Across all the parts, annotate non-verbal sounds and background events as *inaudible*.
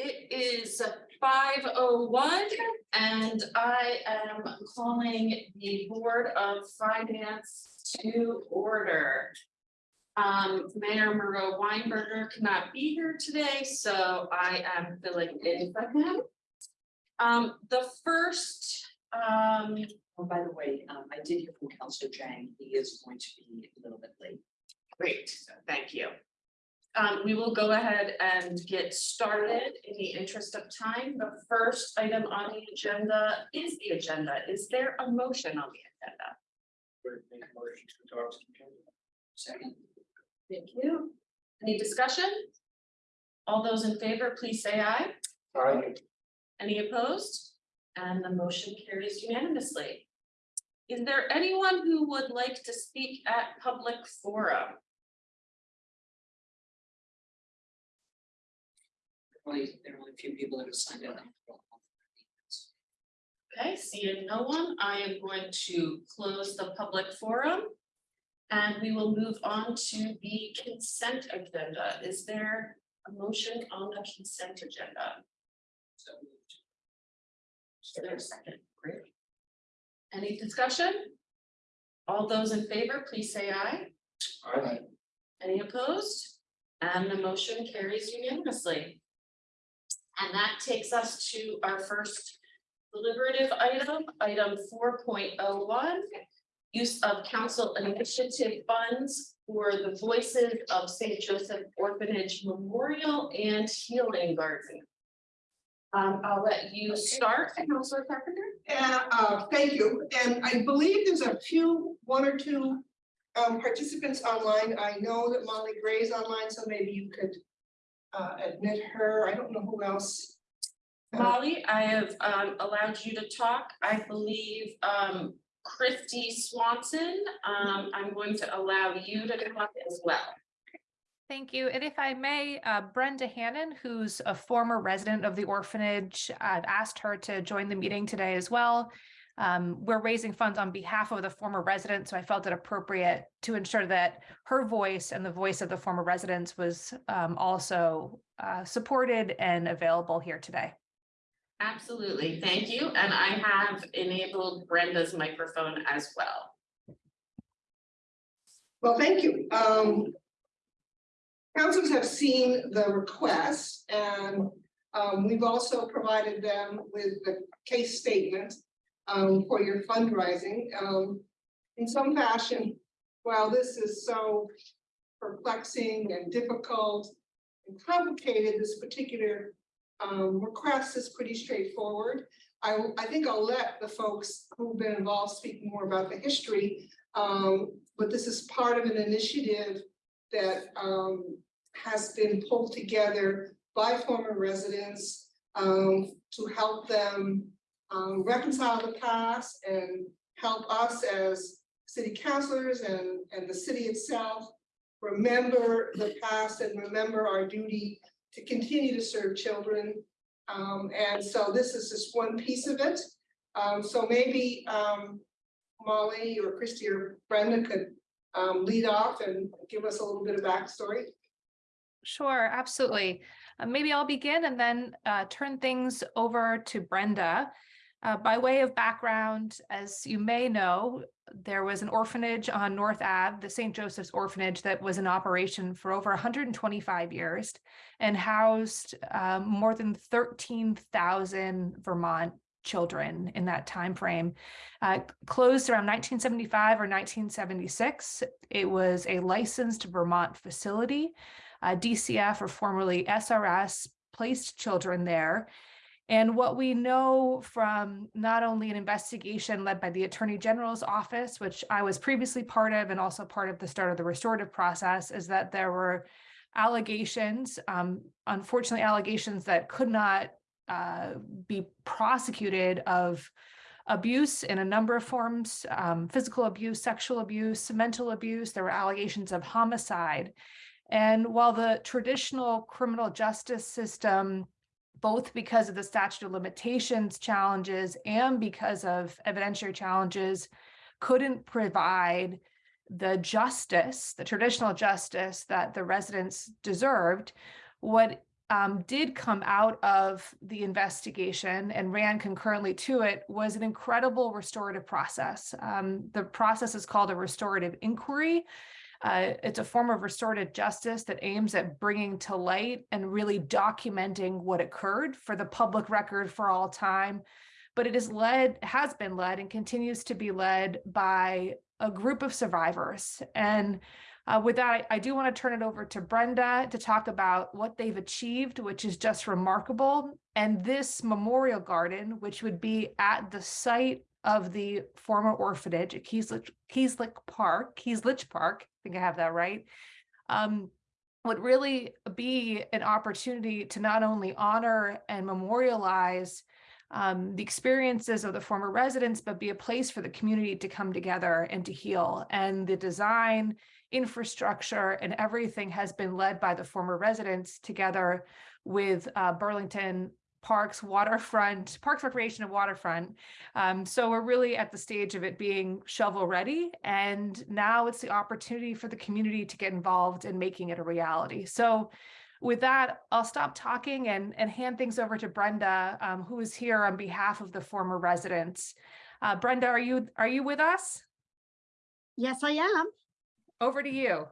It is five oh one and I am calling the Board of Finance to order. Um, Mayor Miro Weinberger cannot be here today, so I am filling in for him. Um, the first, um, Oh, by the way, um, I did hear from Counselor Jang, he is going to be a little bit late. Great, thank you. Um, we will go ahead and get started in the interest of time. The first item on the agenda is the agenda. Is there a motion on the agenda? Make a motion to adopt. Second. Thank you. Any discussion? All those in favor, please say aye. Aye. Any opposed? And the motion carries unanimously. Is there anyone who would like to speak at public forum? Only, there are only a few people that have signed up. Okay, seeing no one, I am going to close the public forum. And we will move on to the consent agenda. Is there a motion on the consent agenda? So moved. Is there a second? Great. Any discussion? All those in favor, please say aye. Aye. Any opposed? And the motion carries unanimously. And that takes us to our first deliberative item, item four point oh one. Use of council initiative funds for the Voices of Saint Joseph Orphanage Memorial and Healing Garden. Um, I'll let you start, Councilor Carpenter. Uh, uh, thank you, and I believe there's a few, one or two um, participants online. I know that Molly Gray is online, so maybe you could uh, admit her. I don't know who else. Uh, Molly, I have um allowed you to talk. I believe um Christy Swanson, um I'm going to allow you to talk as well. Thank you. And if I may, uh, Brenda Hannon, who's a former resident of the orphanage, I've asked her to join the meeting today as well. Um, we're raising funds on behalf of the former resident, so I felt it appropriate to ensure that her voice and the voice of the former residents was um, also uh, supported and available here today. Absolutely, thank you. And I have enabled Brenda's microphone as well. Well, thank you. Um. Councils have seen the request and um, we've also provided them with the case statement. Um, for your fundraising, um, in some fashion, while this is so perplexing and difficult. And complicated, this particular um request is pretty straightforward. I I think I'll let the folks who've been involved speak more about the history. Um, but this is part of an initiative that um has been pulled together by former residents um to help them um reconcile the past and help us as city councilors and and the city itself remember the past and remember our duty to continue to serve children. Um, and so this is just one piece of it. Um, so maybe um Molly or Christy or Brenda could um lead off and give us a little bit of backstory. Sure, absolutely. Uh, maybe I'll begin and then uh, turn things over to Brenda. Uh, by way of background, as you may know, there was an orphanage on North Ave, the St. Joseph's Orphanage, that was in operation for over 125 years and housed um, more than 13,000 Vermont children in that time frame. Uh, closed around 1975 or 1976. It was a licensed Vermont facility. Uh, DCF or formerly SRS placed children there. And what we know from not only an investigation led by the Attorney General's office, which I was previously part of and also part of the start of the restorative process, is that there were allegations, um, unfortunately allegations that could not uh, be prosecuted of abuse in a number of forms, um, physical abuse, sexual abuse, mental abuse. There were allegations of homicide. And while the traditional criminal justice system, both because of the statute of limitations challenges and because of evidentiary challenges, couldn't provide the justice, the traditional justice that the residents deserved, what um, did come out of the investigation and ran concurrently to it was an incredible restorative process. Um, the process is called a restorative inquiry. Uh, it's a form of restorative justice that aims at bringing to light and really documenting what occurred for the public record for all time. But it is led, has been led, and continues to be led by a group of survivors. And uh, with that, I, I do want to turn it over to Brenda to talk about what they've achieved, which is just remarkable. And this memorial garden, which would be at the site of the former orphanage at Keyslich, Keyslich Park, Keyslich Park, think I have that right, um, would really be an opportunity to not only honor and memorialize um, the experiences of the former residents, but be a place for the community to come together and to heal. And the design, infrastructure, and everything has been led by the former residents together with uh, Burlington Parks, Waterfront, Parks Recreation and Waterfront. Um, so we're really at the stage of it being shovel ready. And now it's the opportunity for the community to get involved in making it a reality. So with that, I'll stop talking and, and hand things over to Brenda, um, who is here on behalf of the former residents. Uh, Brenda, are you, are you with us? Yes, I am. Over to you.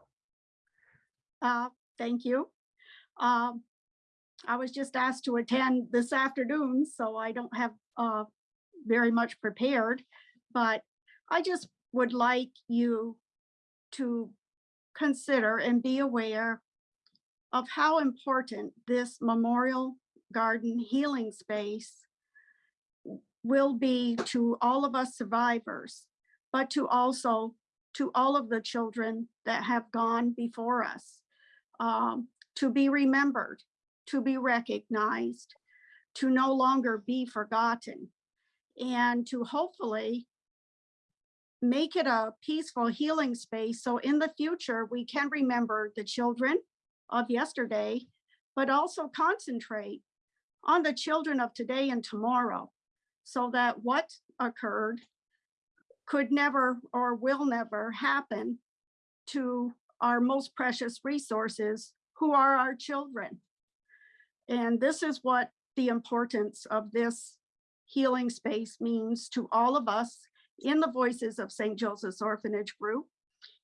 Uh, Thank you. Um, I was just asked to attend this afternoon, so I don't have uh, very much prepared. But I just would like you to consider and be aware of how important this Memorial Garden healing space will be to all of us survivors, but to also to all of the children that have gone before us, um, to be remembered, to be recognized, to no longer be forgotten, and to hopefully make it a peaceful healing space. So in the future, we can remember the children of yesterday, but also concentrate on the children of today and tomorrow so that what occurred could never or will never happen to our most precious resources, who are our children. And this is what the importance of this healing space means to all of us in the Voices of St. Joseph's Orphanage Group.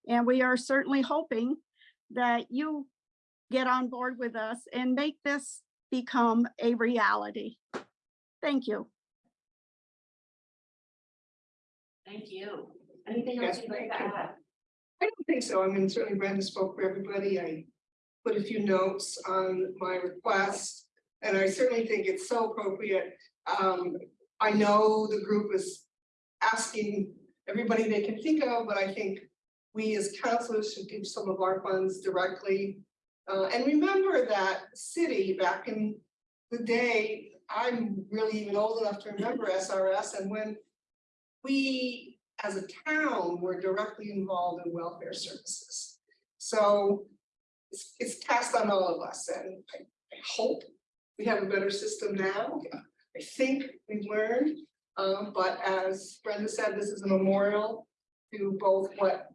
And we are certainly hoping that you get on board with us and make this become a reality. Thank you. Thank you. Anything else Yes, you'd like to thank you. add? I don't think so. I mean, certainly Brenda spoke for everybody. I put a few notes on my request. And I certainly think it's so appropriate. Um, I know the group is asking everybody they can think of, but I think we as counselors should give some of our funds directly. Uh, and remember that city back in the day, I'm really even old enough to remember SRS and when we, as a town, were directly involved in welfare services. So it's, it's on all of us and I, I hope we have a better system now. I think we've learned, um, but as Brenda said, this is a memorial to both what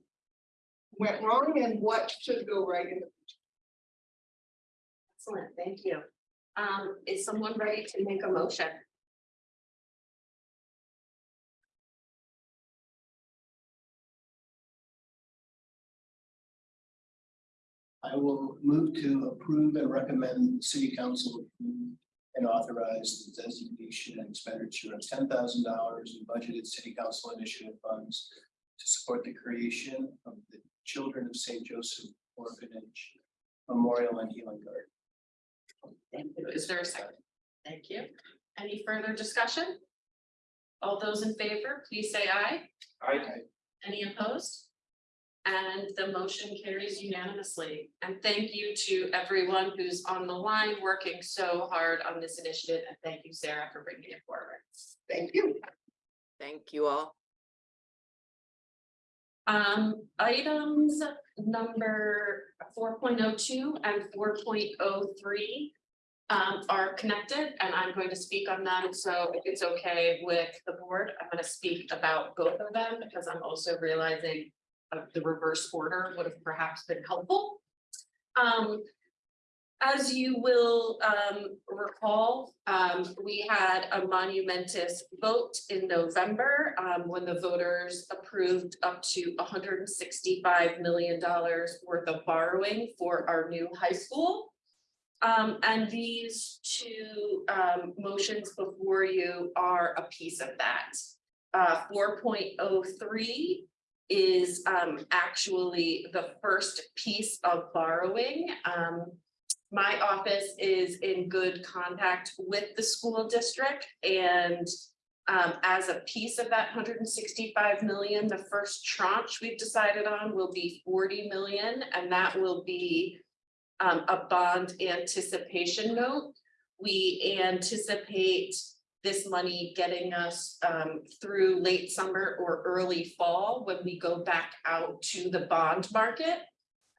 went wrong and what should go right in the future. Excellent, thank you. Um, is someone ready to make a motion? I will move to approve and recommend the city council approve and authorize the designation and expenditure of ten thousand dollars in budgeted city council initiative funds to support the creation of the Children of Saint Joseph Orphanage Memorial and Healing Garden. Thank you. Is there a second? Thank you. Any further discussion? All those in favor, please say aye. Aye. Any opposed? And the motion carries unanimously. And thank you to everyone who's on the line working so hard on this initiative. And thank you, Sarah, for bringing it forward. Thank you. Thank you all. Um, items number four point oh two and four point oh three. Um, are connected and I'm going to speak on them, so if it's okay with the board, I'm gonna speak about both of them because I'm also realizing. Uh, the reverse order would have perhaps been helpful. Um. As you will um recall, um we had a monumentous vote in November um when the voters approved up to hundred and sixty-five million dollars worth of borrowing for our new high school. Um, and these two um motions before you are a piece of that. Uh, four point oh three is um actually the first piece of borrowing. Um, my office is in good contact with the school district and um, as a piece of that hundred and sixty-five million, the first tranche we've decided on will be forty million, and that will be um, a bond anticipation note. We anticipate this money getting us um, through late summer or early fall when we go back out to the bond market.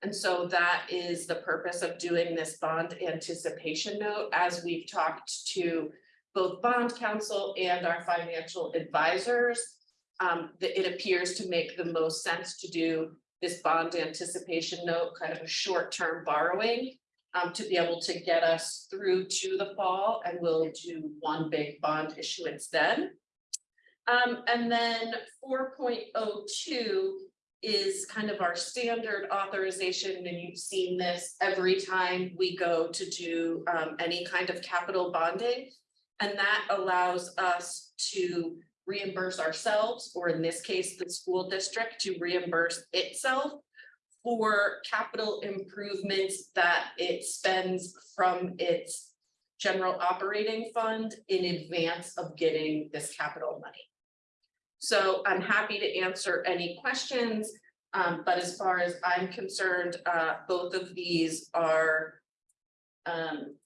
And so that is the purpose of doing this bond anticipation note, as we've talked to both bond counsel and our financial advisors. Um, it appears to make the most sense to do this bond anticipation note, kind of a short-term borrowing. Um, to be able to get us through to the fall, and we'll do one big bond issuance then. Um, and then four point oh two is kind of our standard authorization, and you've seen this every time we go to do um any kind of capital bonding. And that allows us to reimburse ourselves, or in this case, the school district to reimburse itself. For capital improvements that it spends from its general operating fund in advance of getting this capital money. So I'm happy to answer any questions, um, but as far as I'm concerned, uh, both of these are. Um,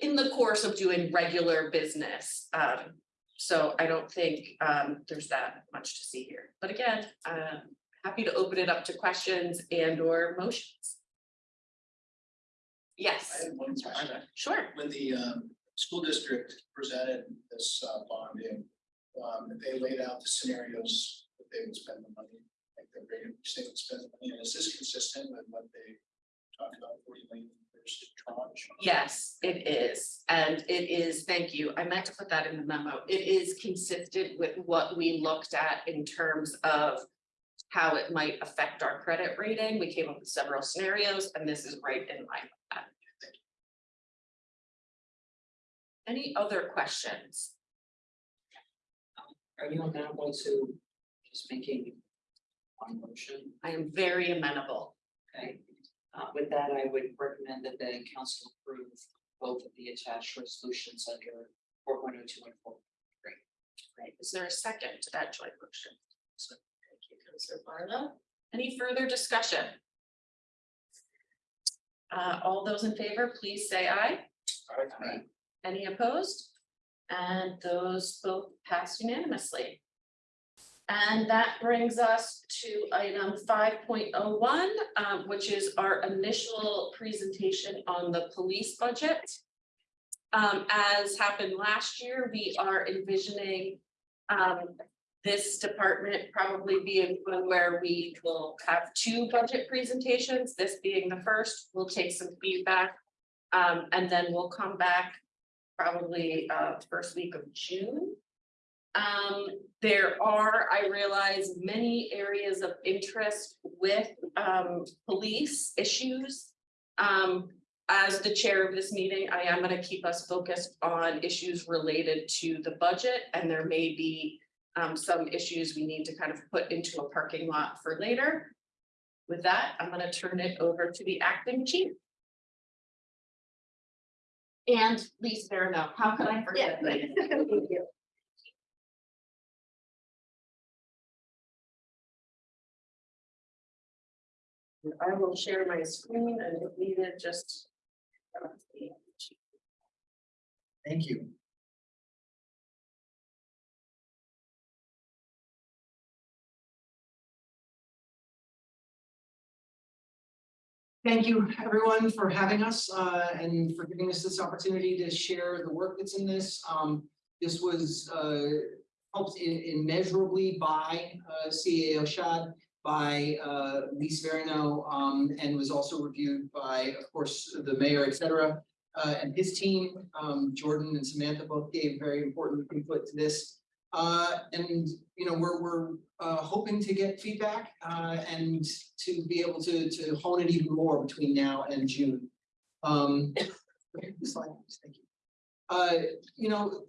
in the course of doing regular business, um, so I don't think, um, there's that much to see here, but again, um. Happy to open it up to questions and or motions. I Yes, have one question. sure. When the um school district presented this uh bonding, um they laid out the scenarios that they would spend the money. Like the rate at which they would spend the money, and is this consistent with what they talked about forty million first tranche? Yes, it is, and it is, thank you, I meant to put that in the memo, it is consistent with what we looked at in terms of. How it might affect our credit rating, we came up with several scenarios, and this is right in line with that. Any other questions? Are you amenable to just making one motion? I am very amenable. Okay, uh, with that, I would recommend that the council approve both of the attached resolutions under four point oh two and four. Right, is there a second to that joint motion? So, Councilor Barlow. Any further discussion? Uh, all those in favor, please say aye. Aye. Any opposed? And those both pass unanimously. And that brings us to item five point oh one, um, which is our initial presentation on the police budget. Um, as happened last year, we are envisioning um, this department probably being one where we will have two budget presentations, this being the first, we'll take some feedback. Um, and then we'll come back probably uh first week of June. Um, there are, I realize, many areas of interest with um police issues. Um, as the chair of this meeting, I am gonna keep us focused on issues related to the budget, and there may be. Um, some issues we need to kind of put into a parking lot for later. With that, I'm gonna turn it over to the acting chief. And Lisa Barano, how could I forget that? *laughs* I will share my screen and if needed, just. Thank you. Thank you, everyone, for having us uh, and for giving us this opportunity to share the work that's in this. Um, This was uh, helped immeasurably by uh, CAO Schad by uh Lee Verino, um, and was also reviewed by, of course, the mayor, et cetera. Uh, and his team, um, Jordan and Samantha both gave very important input to this. Uh, and, you know, we're, we're, uh, hoping to get feedback, uh, and to be able to, to hone it even more between now and June. Um, thank you. Uh, you know,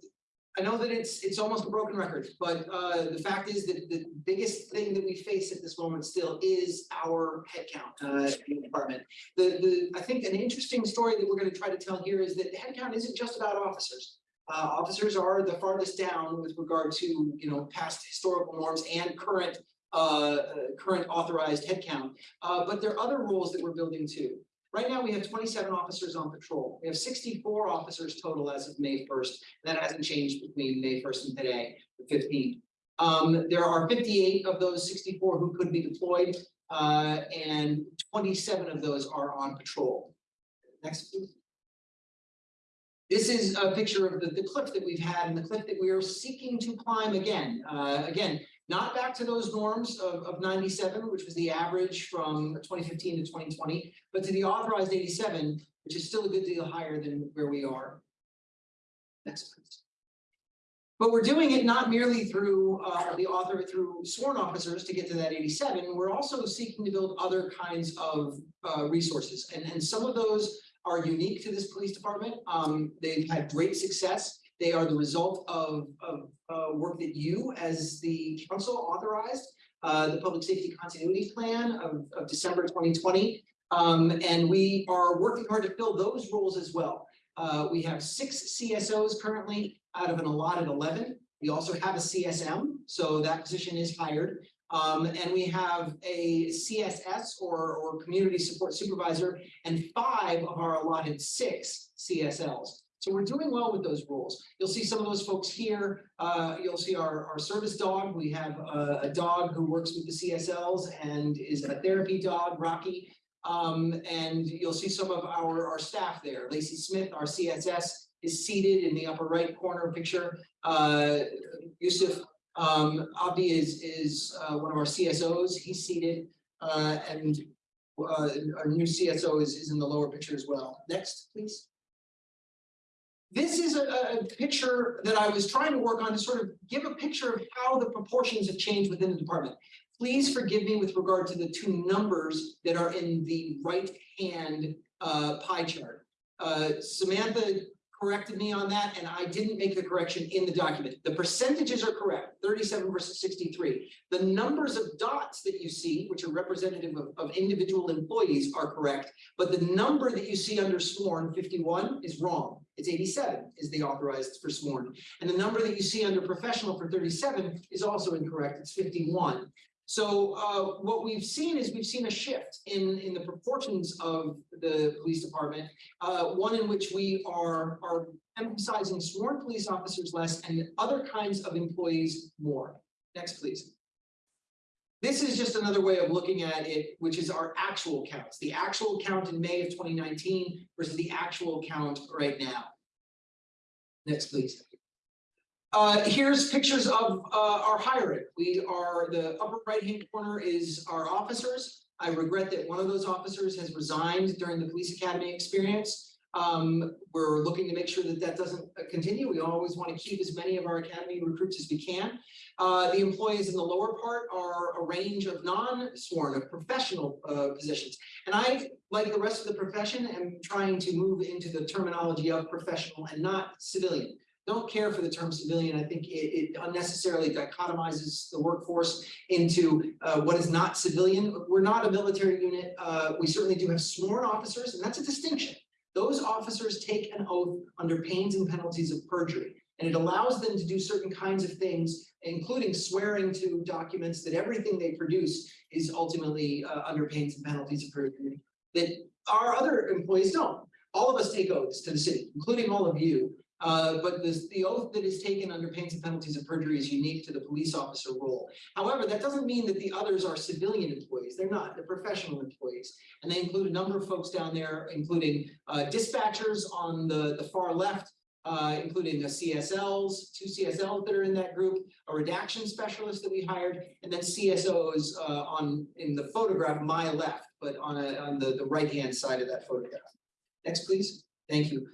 I know that it's, it's almost a broken record, but, uh, the fact is that the biggest thing that we face at this moment still is our headcount, uh, in the department. The, the, I think an interesting story that we're gonna try to tell here is that headcount isn't just about officers. Uh, officers are the farthest down with regard to, you know, past historical norms and current, uh, uh, current authorized headcount. Uh, but there are other roles that we're building too. Right now, we have twenty-seven officers on patrol. We have sixty-four officers total as of May first. That hasn't changed between May first and today, the fifteenth. Um, there are fifty-eight of those sixty-four who could be deployed, uh, and twenty-seven of those are on patrol. Next, please. This is a picture of the, the cliff that we've had and the cliff that we are seeking to climb again. Uh, again, not back to those norms of, of ninety-seven, which was the average from twenty fifteen to twenty twenty, but to the authorized eighty-seven, which is still a good deal higher than where we are. Next, please. But we're doing it not merely through uh the author, through sworn officers to get to that eighty-seven, we're also seeking to build other kinds of uh resources. And and some of those are unique to this police department. Um, they've had great success. They are the result of of uh work that you, as the council authorized, uh the Public Safety Continuity Plan of of December twenty twenty. Um, and we are working hard to fill those roles as well. Uh, we have six CSOs currently out of an allotted eleven. We also have a CSM, so that position is hired. Um, and we have a CSS or, or Community Support Supervisor and five of our allotted six CSLs. So we're doing well with those roles. You'll see some of those folks here. Uh, you'll see our, our service dog. We have a, a dog who works with the CSLs and is a therapy dog, Rocky. Um, and you'll see some of our, our staff there. Lacey Smith, our CSS, is seated in the upper right corner picture. Uh, Yusuf um, Abdi is, is, uh, one of our CSOs. He's seated, uh, and, uh, our new CSO is, is in the lower picture as well. Next, please. This is a, a picture that I was trying to work on to sort of give a picture of how the proportions have changed within the department. Please forgive me with regard to the two numbers that are in the right-hand uh, pie chart. Uh, Samantha corrected me on that, and I didn't make the correction in the document. The percentages are correct, thirty-seven versus sixty-three. The numbers of dots that you see, which are representative of, of individual employees are correct, but the number that you see under sworn, fifty-one, is wrong. It's eighty-seven is the authorized for sworn. And the number that you see under professional for thirty-seven is also incorrect, it's fifty-one. So uh, what we've seen is we've seen a shift in, in the proportions of the police department. Uh, one in which we are, are emphasizing sworn police officers less and other kinds of employees more. Next, please. This is just another way of looking at it, which is our actual counts, the actual count in May of twenty nineteen versus the actual count right now. Next, please. Uh, here's pictures of, uh, our hiring. We are, the upper right-hand corner is our officers. I regret that one of those officers has resigned during the police academy experience. Um, we're looking to make sure that that doesn't uh, continue. We always want to keep as many of our academy recruits as we can. Uh, the employees in the lower part are a range of non-sworn, of professional, uh, positions. And I, like the rest of the profession, am trying to move into the terminology of professional and not civilian don't care for the term civilian. I think it, it unnecessarily dichotomizes the workforce into uh, what is not civilian. We're not a military unit. Uh, we certainly do have sworn officers, and that's a distinction. Those officers take an oath under pains and penalties of perjury, and it allows them to do certain kinds of things, including swearing to documents that everything they produce is ultimately uh, under pains and penalties of perjury that our other employees don't. All of us take oaths to the city, including all of you, uh, but this, the oath that is taken under pains and penalties of perjury is unique to the police officer role. However, that doesn't mean that the others are civilian employees. They're not, they're professional employees. And they include a number of folks down there, including uh, dispatchers on the, the far left, uh, including a CSLs, two CSLs that are in that group, a redaction specialist that we hired, and then CSOs uh, on, in the photograph, my left, but on a, on the, the right-hand side of that photograph. Next, please. Thank you.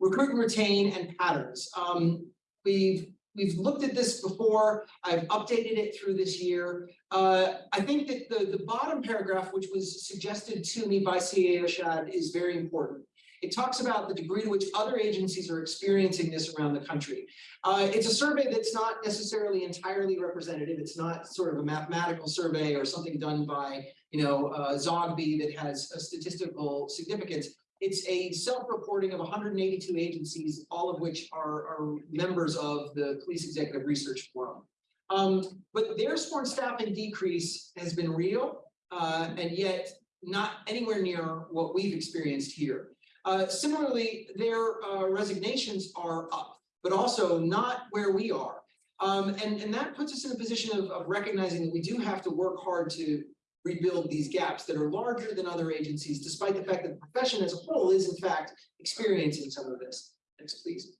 Recruit and retain and patterns. Um, we've, we've looked at this before. I've updated it through this year. Uh, I think that the, the bottom paragraph, which was suggested to me by CA Oshad, is very important. It talks about the degree to which other agencies are experiencing this around the country. Uh, it's a survey that's not necessarily entirely representative. It's not sort of a mathematical survey or something done by, you know, uh, Zogby that has a statistical significance. It's a self-reporting of hundred and eighty-two agencies, all of which are, are members of the Police Executive Research Forum. Um, but their sworn staffing decrease has been real, uh, and yet not anywhere near what we've experienced here. Uh, similarly, their uh, resignations are up, but also not where we are. Um, and, and that puts us in a position of, of recognizing that we do have to work hard to rebuild these gaps that are larger than other agencies, despite the fact that the profession as a whole is in fact experiencing some of this. Next, please.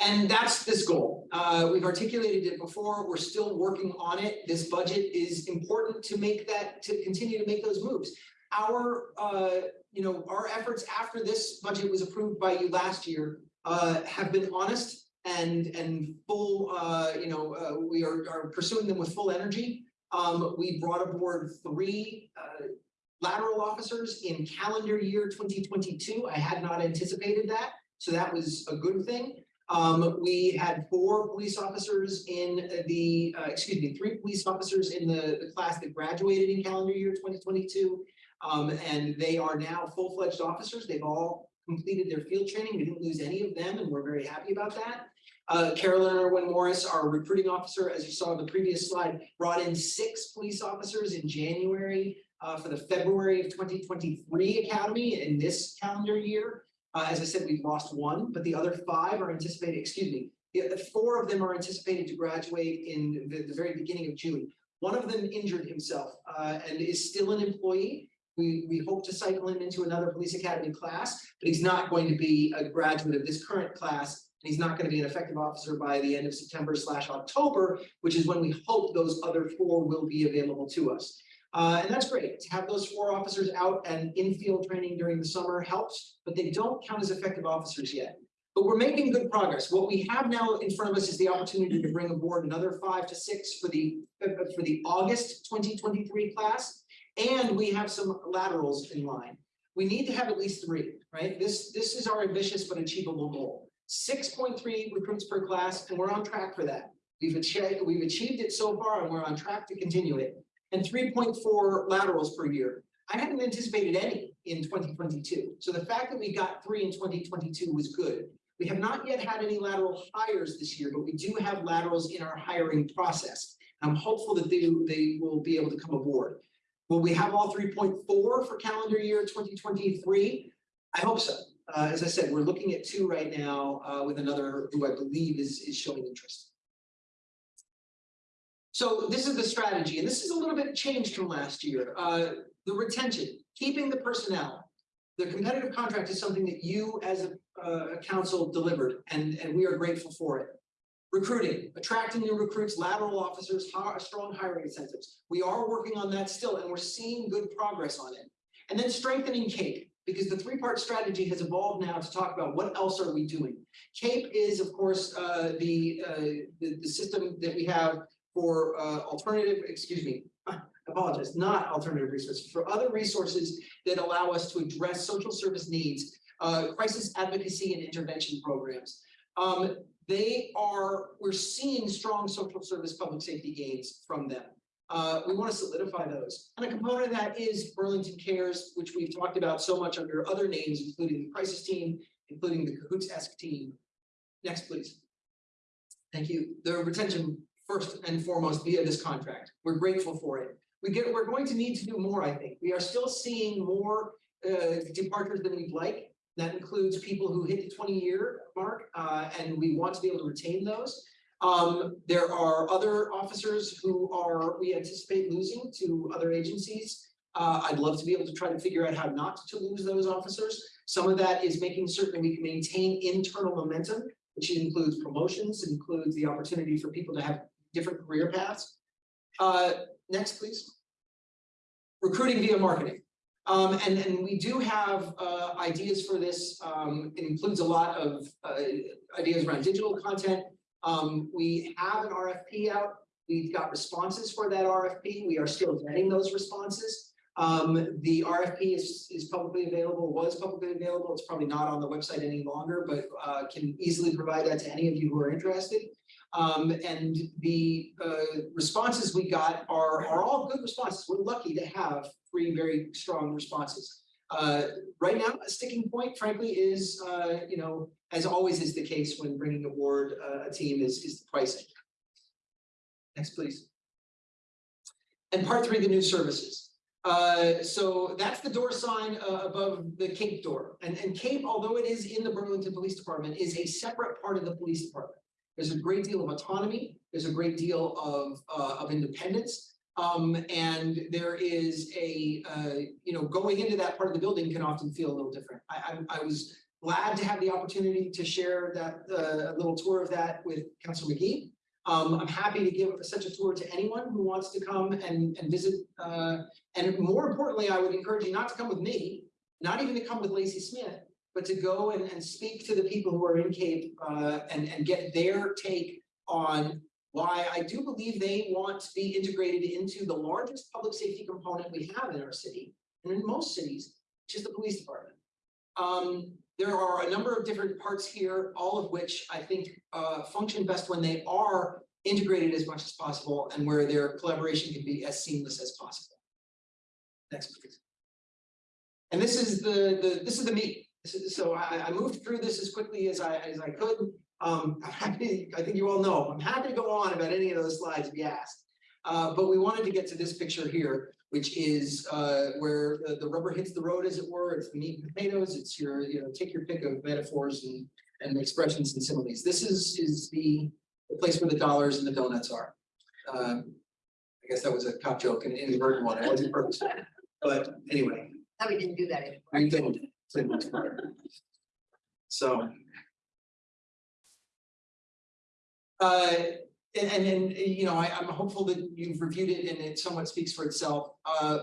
And that's this goal. Uh, we've articulated it before. We're still working on it. This budget is important to make that, to continue to make those moves. Our, uh, you know, our efforts after this budget was approved by you last year, uh, have been honest and, and full, uh, you know, uh, we are, are pursuing them with full energy. Um, we brought aboard three, uh, lateral officers in calendar year twenty twenty-two. I had not anticipated that, so that was a good thing. Um, we had four police officers in the, uh, excuse me, three police officers in the, the class that graduated in calendar year twenty twenty-two. Um, and they are now full-fledged officers. They've all completed their field training. We didn't lose any of them, and we're very happy about that. Uh, Carolyn Irwin Morris, our recruiting officer, as you saw in the previous slide, brought in six police officers in January uh, for the February of twenty twenty-three academy in this calendar year. Uh, as I said, we've lost one, but the other five are anticipated, excuse me, the, the four of them are anticipated to graduate in the, the very beginning of June. One of them injured himself uh, and is still an employee. We, we hope to cycle him into another police academy class, but he's not going to be a graduate of this current class. He's not going to be an effective officer by the end of September slash October, which is when we hope those other four will be available to us. Uh, and that's great. To have those four officers out and in field training during the summer helps, but they don't count as effective officers yet. But we're making good progress. What we have now in front of us is the opportunity to bring aboard another five to six for the, for the August twenty twenty-three class. And we have some laterals in line. We need to have at least three, right? This, this is our ambitious but achievable goal. Six point three recruits per class, and we're on track for that. We've achieved, we've achieved it so far, and we're on track to continue it. And three point four laterals per year. I hadn't anticipated any in twenty twenty-two. So the fact that we got three in twenty twenty-two was good. We have not yet had any lateral hires this year, but we do have laterals in our hiring process. I'm hopeful that they, they will be able to come aboard. Will we have all three point four for calendar year twenty twenty-three? I hope so. Uh, as I said, we're looking at two right now, uh, with another who I believe is, is showing interest. So this is the strategy, and this is a little bit changed from last year. Uh, the retention, keeping the personnel. The competitive contract is something that you as a, uh, council delivered, and, and we are grateful for it. Recruiting, attracting new recruits, lateral officers, strong hiring incentives. We are working on that still, and we're seeing good progress on it. And then strengthening CAPE, because the three-part strategy has evolved now to talk about what else are we doing. CAPE is, of course, uh, the, uh, the, the system that we have for uh, alternative, excuse me, *laughs* apologize, not alternative resources, for other resources that allow us to address social service needs, uh, crisis advocacy and intervention programs. Um, they are, we're seeing strong social service public safety gains from them. Uh, we want to solidify those. And a component of that is Burlington Cares, which we've talked about so much under other names, including the crisis team, including the Cahoots-esque team. Next, please. Thank you. The retention first and foremost via this contract. We're grateful for it. We get, we're going to need to do more, I think. We are still seeing more uh, departures than we'd like. That includes people who hit the twenty year mark, uh, and we want to be able to retain those. Um, there are other officers who are, we anticipate losing to other agencies. Uh, I'd love to be able to try to figure out how not to lose those officers. Some of that is making certain we can maintain internal momentum, which includes promotions, includes the opportunity for people to have different career paths. Uh, next, please. Recruiting via marketing. Um, and, and we do have, uh, ideas for this. Um, it includes a lot of, uh, ideas around digital content. Um, we have an RFP out. We've got responses for that RFP. We are still vetting those responses. Um, the RFP is, is publicly available, was publicly available. It's probably not on the website any longer, but, uh, can easily provide that to any of you who are interested. Um, and the, uh, responses we got are, are all good responses. We're lucky to have three very strong responses. Uh, right now, a sticking point frankly is, uh, you know, as always is the case when bringing aboard uh, a team is, is the pricing. Next, please. And part three, the new services. Uh, so that's the door sign uh, above the Cape door. And, and Cape, although it is in the Burlington Police Department, is a separate part of the police department. There's a great deal of autonomy. There's a great deal of, uh, of independence. Um, and there is a, uh, you know, going into that part of the building can often feel a little different. I, I, I was glad to have the opportunity to share that, uh, little tour of that with Councilor Magee. Um, I'm happy to give such a tour to anyone who wants to come and, and visit. Uh, and more importantly, I would encourage you not to come with me, not even to come with Lacey Smith, but to go and, and speak to the people who are in Cape, uh, and, and get their take on why I do believe they want to be integrated into the largest public safety component we have in our city, and in most cities, which is the police department. Um, there are a number of different parts here, all of which I think uh, function best when they are integrated as much as possible and where their collaboration can be as seamless as possible. Next, please. And this is the, the, this is the meat. So I, I moved through this as quickly as I, as I could. Um, *laughs* I'm happy, I think you all know, I'm happy to go on about any of those slides if you asked. Uh, but we wanted to get to this picture here, which is, uh, where the, the rubber hits the road, as it were. It's the meat and potatoes. It's your, you know, take your pick of metaphors and, and expressions and similes. This is, is the, the place where the dollars and the donuts are. Um, I guess that was a cop joke and an inadvertent one. It wasn't purposeful. But anyway, No, we didn't do that anymore. we didn't. So. Uh, and, and, you know, I, I'm hopeful that you've reviewed it and it somewhat speaks for itself. Uh,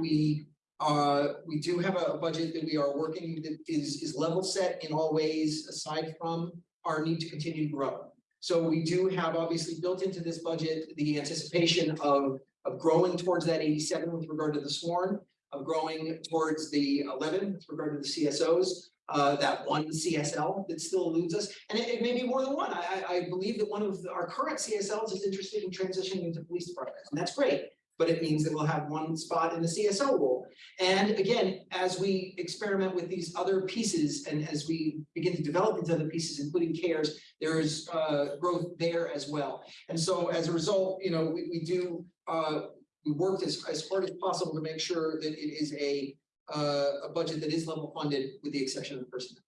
we, uh, we do have a budget that we are working that is, is level set in all ways, aside from our need to continue to grow. So we do have obviously built into this budget, the anticipation of, of growing towards that eighty-seven with regard to the sworn, of growing towards the eleven with regard to the CSOs, uh, that one CSL that still eludes us. And it, it may be more than one. I, I, believe that one of our current CSLs is interested in transitioning into police department, and that's great. But it means that we'll have one spot in the CSO role. And again, as we experiment with these other pieces and as we begin to develop these other pieces, including CARES, there is, uh, growth there as well. And so as a result, you know, we, we do, uh, we worked as, as hard as possible to make sure that it is a, uh, a budget that is level funded with the exception of personnel.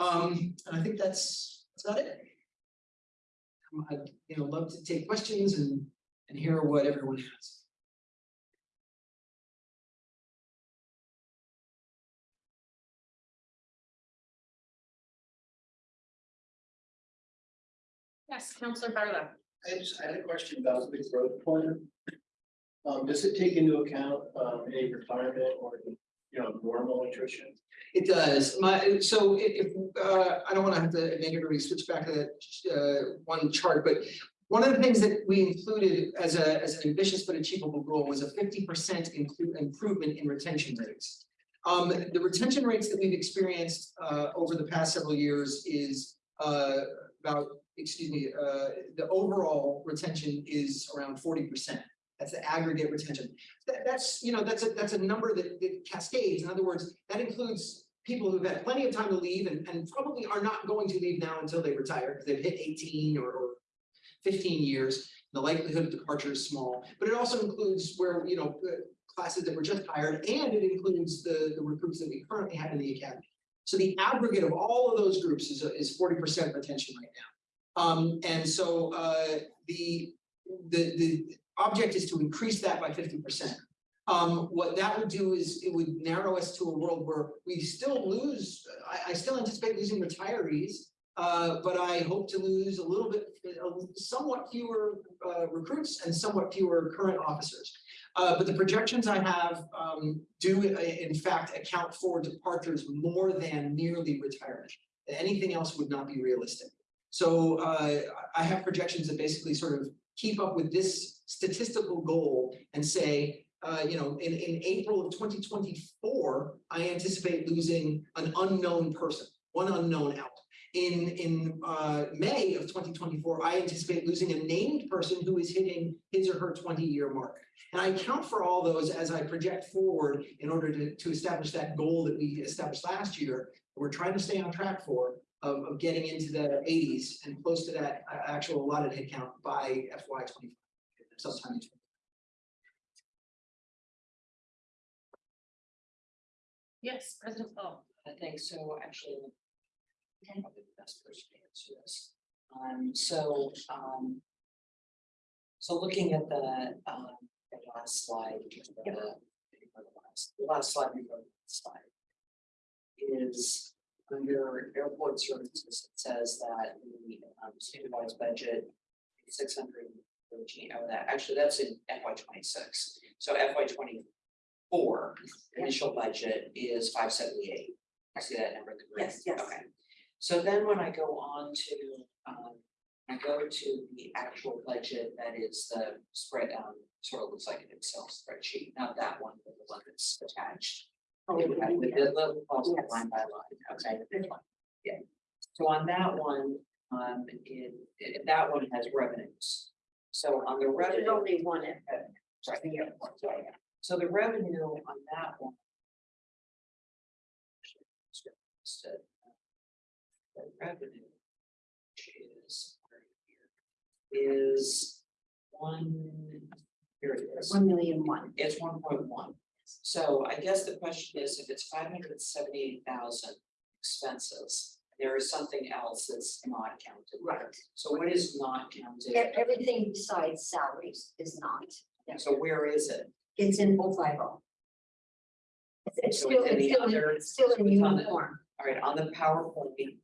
Um, and I think that's, that's about it. Um, I'd, you know, love to take questions and, and hear what everyone has. Yes, Counselor Barlow. I just, I had a question about the growth plan. Um, does it take into account, um, any retirement or, you know, normal attrition? It does, my, so if, uh, I don't wanna have to make everybody switch back to that, uh, one chart, but. One of the things that we included as a, as an ambitious but achievable goal was a fifty percent improvement in retention rates. Um, the retention rates that we've experienced, uh, over the past several years is, uh, about, excuse me, uh, the overall retention is around forty percent. That's the aggregate retention. That, that's, you know, that's a, that's a number that, that cascades. In other words, that includes people who've had plenty of time to leave and, and probably are not going to leave now until they retire, because they've hit eighteen or, or fifteen years. The likelihood of departure is small, but it also includes where, you know, uh, classes that were just hired, and it includes the, the recruits that we currently have in the academy. So the aggregate of all of those groups is, is forty percent retention right now. Um, and so, uh, the, the, the object is to increase that by fifty percent. Um, what that would do is it would narrow us to a world where we still lose, I, I still anticipate losing retirees. Uh, but I hope to lose a little bit, uh, somewhat fewer, uh, recruits and somewhat fewer current officers. Uh, but the projections I have, um, do uh, in fact account for departures more than merely retirement. Anything else would not be realistic. So, I have projections that basically sort of keep up with this statistical goal and say, uh, you know, in, in April of 2024, I anticipate losing an unknown person, one unknown out. In, in uh, May of 2024, I anticipate losing a named person who is hitting his or her 20-year mark. And I account for all those as I project forward in order to, to establish that goal that we established last year. We're trying to stay on track for of, of getting into the 80s and close to that uh, actual allotted headcount by FY25 sometimes. Yes, President Paul. Uh, I think so, actually, I'm probably the best person to answer this. Um, so, um, so looking at the, um, the last slide, the, the, last, the last slide we wrote, slide is under airport services, it says that the um, supervised budget, six hundred oh, that, actually, that's in FY twenty-six, so FY twenty-four, initial budget is five seventy-eight. I see that number in the green. Yes, yes. Okay. So then when I go on to, um, I go to the actual budget, that is the spread, um, sort of looks like an Excel spreadsheet, not that one, but the one that's attached. With the with the little Yes. line by line, okay, yeah. So on that one, um, it, it- that one has revenues. So on the revenue. There's only one the, Sorry. So the revenue on that one. So, uh, The revenue. Which is. right here, Is one. Here it is, one million one. it's one point one. So I guess the question is, if it's five hundred seventy-eight thousand expenses, there is something else that's not counted. Right. So what is not counted? Everything besides salaries is not. So where is it? It's in O five O. It's- It's So still, it's in it's still, other- it's still in the- uniform. All right, on the PowerPoint,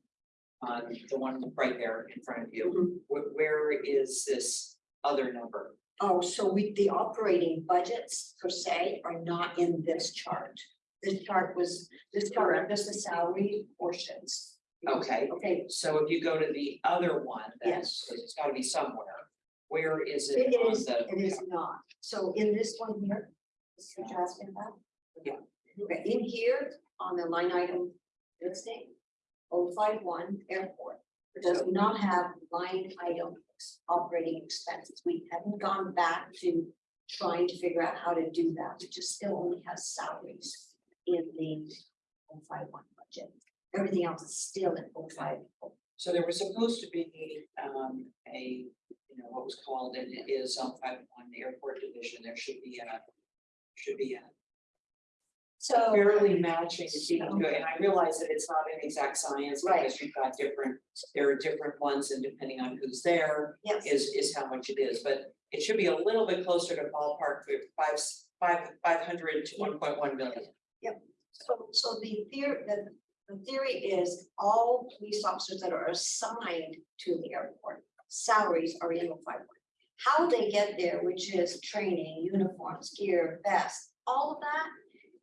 on the one right there in front of you, Mhm. wh- where is this other number? Oh, so we, the operating budgets per se are not in this chart. This chart was, this chart, this is salary portions. Okay, Okay, so if you go to the other one, that's, it's gotta be somewhere, where is it it on is, the? it is not. So in this one here, is what you're asking about? Yeah. Okay, in here, on the line item listing, oh five one airport, it does not have line item operating expenses. We haven't gone back to trying to figure out how to do that. It just still only has salaries in the oh five one budget. Everything else is still in oh five. So there was supposed to be, um, a, you know, what was called, and it is on five one, the airport division, there should be a. Should be a So. fairly matching, to and I realize that it's not an exact science, Right. because you've got different, there are different ones, and depending on who's there. Yes. is, is how much it is, but it should be a little bit closer to ballpark, for five, five, five hundred to one point one million. So, so the theory, the, the theory is all police officers that are assigned to the airport, salaries are in the five one. How they get there, which is training, uniforms, gear, vests, all of that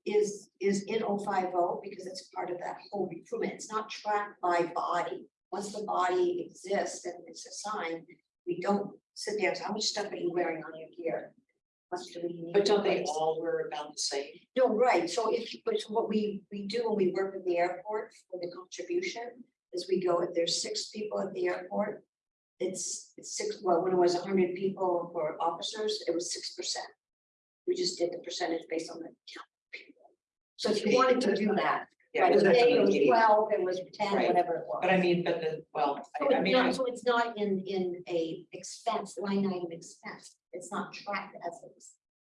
is, is in 050 because it's part of that whole recruitment. It's not tracked by body. Once the body exists and it's assigned, we don't sit there and say, how much stuff are you wearing on your gear? Much do we need? But don't they all wear about the same? No, right, so if, but what we, we do when we work with the airport for the contribution, is we go, if there's six people at the airport. It's, it's six, well, when it was hundred people for officers, it was six percent. We just did the percentage based on the count. of people. So if you wanted to do that, Yeah, right, that's today it was we twelve, it was ten, Right. whatever it was. But I mean, but the, well, So I, I it's mean, I- not, so it's not in, in a expense, line item expense, it's not tracked as a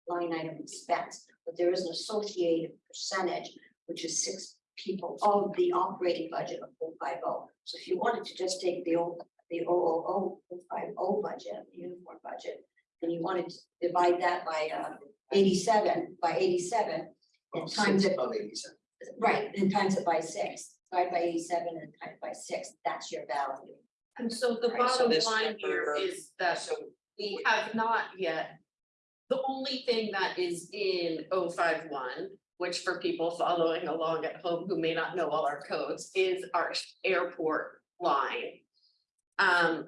line item expense, but there is an associated percentage, which is six people of the operating budget of 050. So if you wanted to just take the old, the 000 050 budget, the uniform budget, and you wanted to divide that by, uh, eighty-seven by eighty-seven. And times it, by eighty-seven. right, and times it by six, divide by eighty-seven and times by six, that's your value. And so the Right, bottom this line here number- is that So we have not yet. The only thing that is in 051, which for people following along at home who may not know all our codes, is our airport line. Um,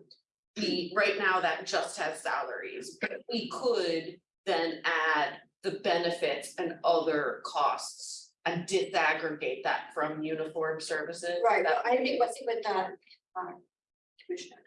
we, right now that just has salaries, but we could then add the benefits and other costs. And disaggregate that from uniform services. Right, I think what's with that, uh, Commissioner.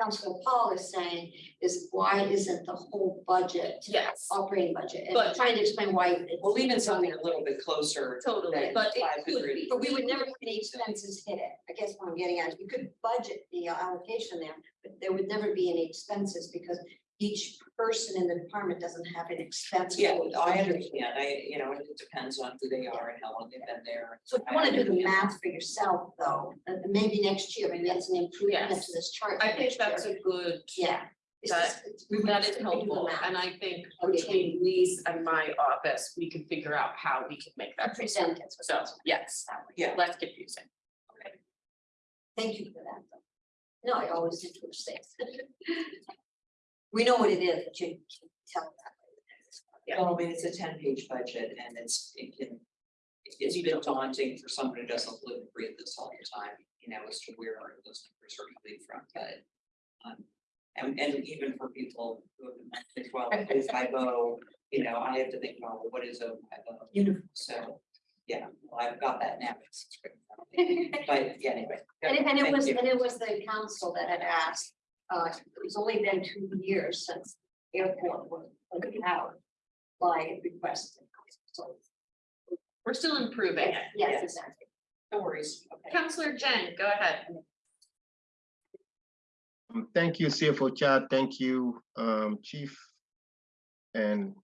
Councilor Paul is saying is why isn't the whole budget Yes, operating budget? And But- trying to explain why. it's- Well, even something a little bit closer. totally, than but it could 500. be. But we would never have any expenses hit it. I guess what I'm getting at, is you could budget the allocation there, but there would never be any expenses because each person in the department doesn't have an expense. Yeah, code. I understand. I, you know, it depends on who they are and how long they've been there. So if you wanna do the math for yourself, though, uh, maybe next year, maybe that's an improvement Yes. to this chart. I think that's year. a good, Yeah. It's that- just- it's- we would that just is have to do the helpful, and I think Okay. between Lise and my office, we can figure out how we can make that. Present it. So, yes, Yeah. less confusing. Thank you for that. though. No, I always did twitch things. We know what it is, but you can tell that. Yeah. Well, I mean, it's a ten page budget and it's, it can. It's a bit daunting for someone who doesn't live and breathe this all the time, you know, as to where those numbers are coming from, but. Um, and, and even for people who have been mentioned, well, what is IBO, you know, I have to think, well, what is a IBO? Uniform. So, yeah, well, I've got that now. it's great. *laughs* But, yeah, anyway. And it, and it Thank was, you. and it was the council that had asked, uh, it's only been two years since the airport was was out. By request. So, We're still improving it. yes, Yes. exactly. No worries, okay. Counselor Dieng, go ahead. Um, Thank you, CFO Schad. Thank you, um, Chief and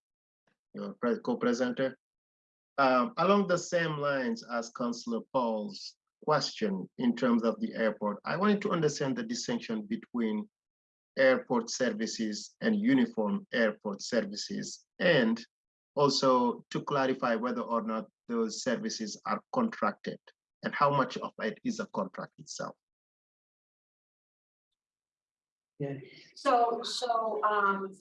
your co-presenter. Um, along the same lines as Councillor Paul's question in terms of the airport, I wanted to understand the distinction between airport services and uniform airport services, and also to clarify whether or not those services are contracted and how much of it is a contract itself. Yeah. So, so, um.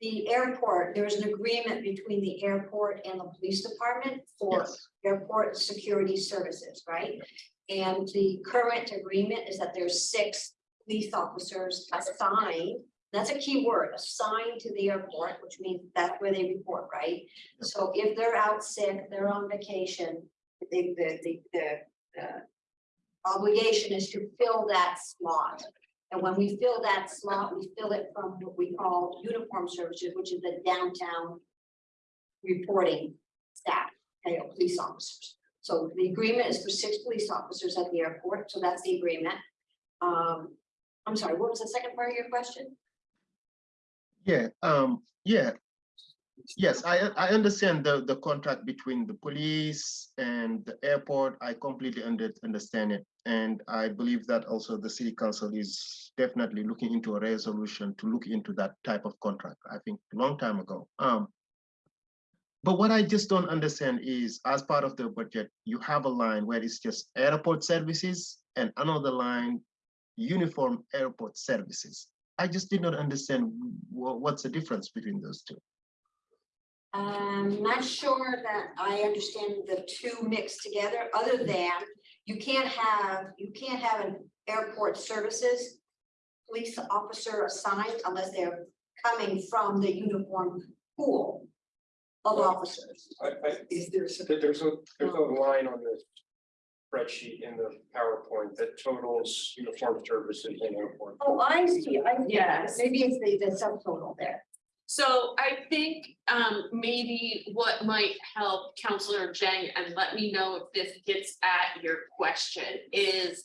The airport, there's an agreement between the airport and the police department for Yes. airport security services, right? And the current agreement is that there's six police officers assigned, that's a key word, assigned to the airport, which means that's where they report, right? So if they're out sick, they're on vacation, the, the, the, the, obligation is to fill that slot. And when we fill that slot, we fill it from what we call uniform services, which is the downtown reporting staff, okay, police officers. So the agreement is for six police officers at the airport, so that's the agreement. Um, I'm sorry, what was the second part of your question? Yeah, um, yeah. Yes, I, I understand the, the contract between the police and the airport. I completely under, understand it. And I believe that also the city council is definitely looking into a resolution to look into that type of contract, I think, a long time ago. Um, but what I just don't understand is, as part of the budget, you have a line where it's just airport services and another line, uniform airport services. I just did not understand what's the difference between those two. I'm not sure that I understand the two mixed together, other than you can't have, you can't have an airport services. Police officer assigned unless they're coming from the uniform pool of officers. I, I, Is there some there's a, there's a oh. line on the spreadsheet in the PowerPoint that totals uniform services in airport. Oh, I see, I, yeah, Yes. maybe it's the, the subtotal there. So I think um maybe what might help Counselor Dieng, and let me know if this gets at your question, is.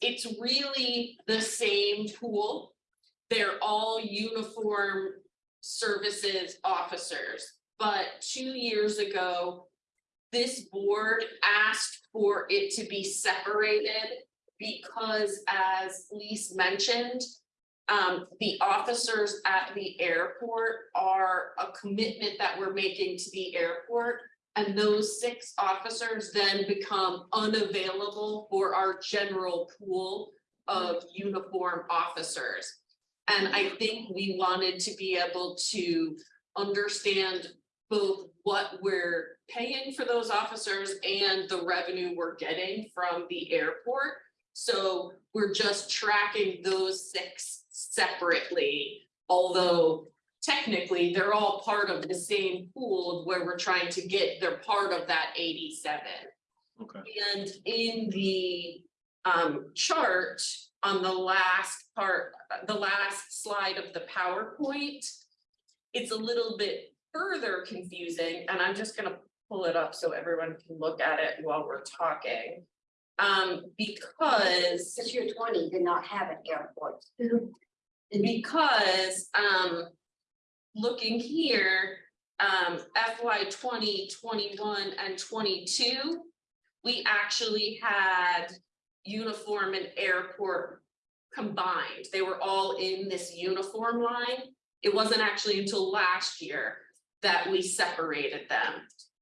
It's really the same pool. They're all uniform services officers, but two years ago. This board asked for it to be separated because as Lise mentioned. Um, the officers at the airport are a commitment that we're making to the airport. And those six officers then become unavailable for our general pool of uniform officers. And I think we wanted to be able to understand both what we're paying for those officers and the revenue we're getting from the airport. So we're just tracking those six separately, although technically they're all part of the same pool of where we're trying to get, they're part of that eighty-seven. Okay. And in the um chart on the last part, the last slide of the PowerPoint. It's a little bit further confusing, and I'm just gonna pull it up so everyone can look at it while we're talking. Um, because This year twenty did not have an airport. *laughs* because, um, looking here, um, FY 20, 21, and twenty-two. We actually had uniform and airport combined. They were all in this uniform line. It wasn't actually until last year that we separated them.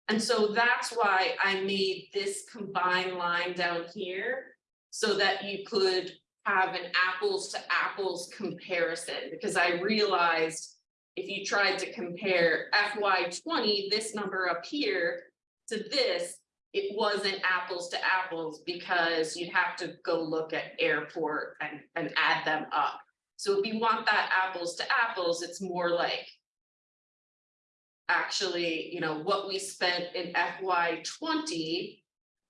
And so that's why I made this combined line down here. So that you could have an apples to apples comparison, because I realized. If you tried to compare FY twenty, this number up here to this. It wasn't apples to apples because you'd have to go look at airport and and add them up. So if you want that apples to apples, it's more like. Actually, you know, what we spent in FY twenty